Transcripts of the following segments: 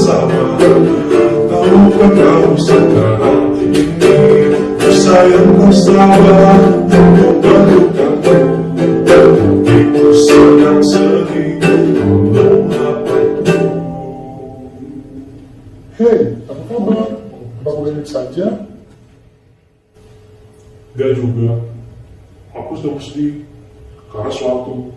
bersama Tahukah kau sekarang ini Bersayang bersama Untuk berduka Itu sedang sedih Belum apa Hei, apa kabar? Apa baik saja? Gak juga Aku sedang sedih Karena suatu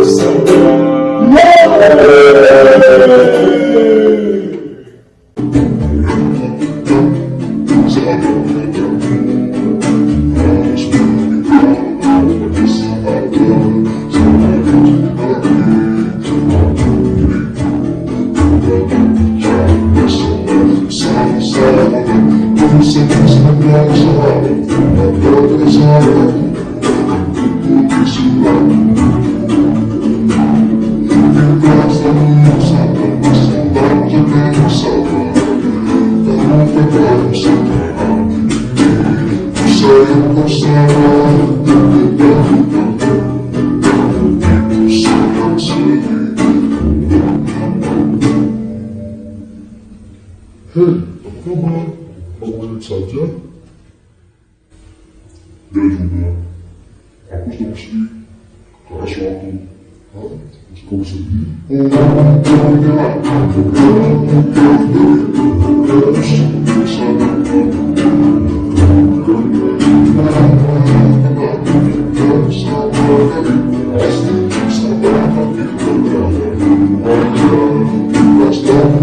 coração. Hey, apa mah? Bangunin saja. Ya juga, aku sudah mesti keras waktu. Hah? Kau sedih? Oh, jangan, jangan, jangan, jangan, jangan, jangan, jangan,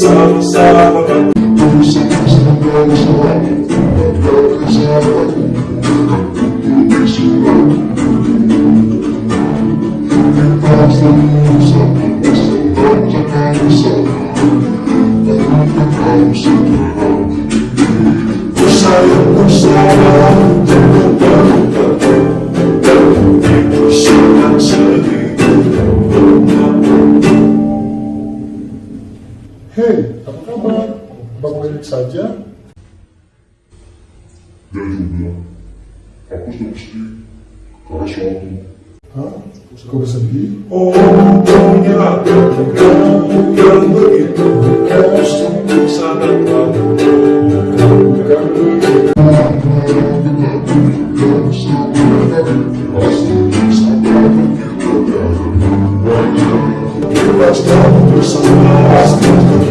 some summer. Thank you. Hei, apa kabar? Apa baik saja? Ya juga, aku sedang sedih karena suatu Hah? Kau bersedih? Oh, ternyata kamu yang begitu Harus sungguh sangat Kita selalu bersama Pasti sebagai saudara